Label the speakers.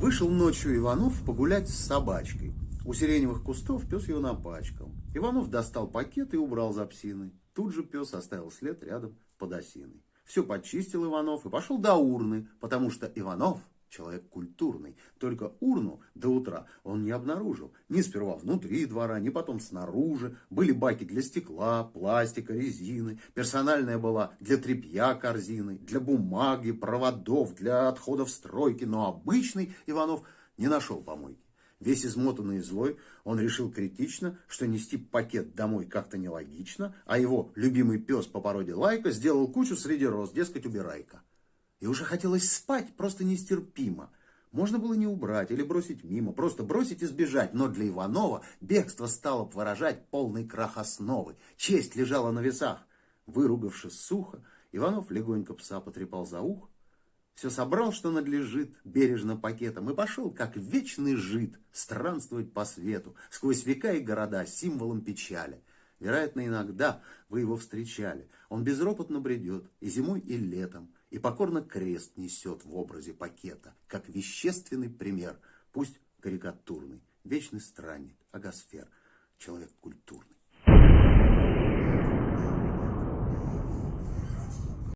Speaker 1: Вышел ночью Иванов погулять с собачкой. У сиреневых кустов пес его напачкал. Иванов достал пакет и убрал за псиной. Тут же пес оставил след рядом под осиной. Все почистил Иванов и пошел до урны, потому что Иванов человек культурный. Только урну до утра он не обнаружил. Ни сперва внутри двора, ни потом снаружи. Были баки для стекла, пластика, резины. Персональная была для тряпья корзины, для бумаги, проводов, для отходов стройки. Но обычный Иванов не нашел помойки. Весь измотанный и злой, он решил критично, что нести пакет домой как-то нелогично, а его любимый пес по породе Лайка сделал кучу среди роз, дескать, убирайка. И уже хотелось спать просто нестерпимо. Можно было не убрать или бросить мимо, просто бросить и сбежать. Но для Иванова бегство стало выражать полный крах основы. Честь лежала на весах. Выругавшись сухо, Иванов легонько пса потрепал за ухо. Все собрал, что надлежит, бережно пакетом, и пошел, как вечный жид, странствовать по свету, сквозь века и города, символом печали. Вероятно, иногда вы его встречали. Он безропотно бредет и зимой, и летом, и покорно крест несет в образе пакета, как вещественный пример, пусть карикатурный, вечный странник, агосфер, человек культурный.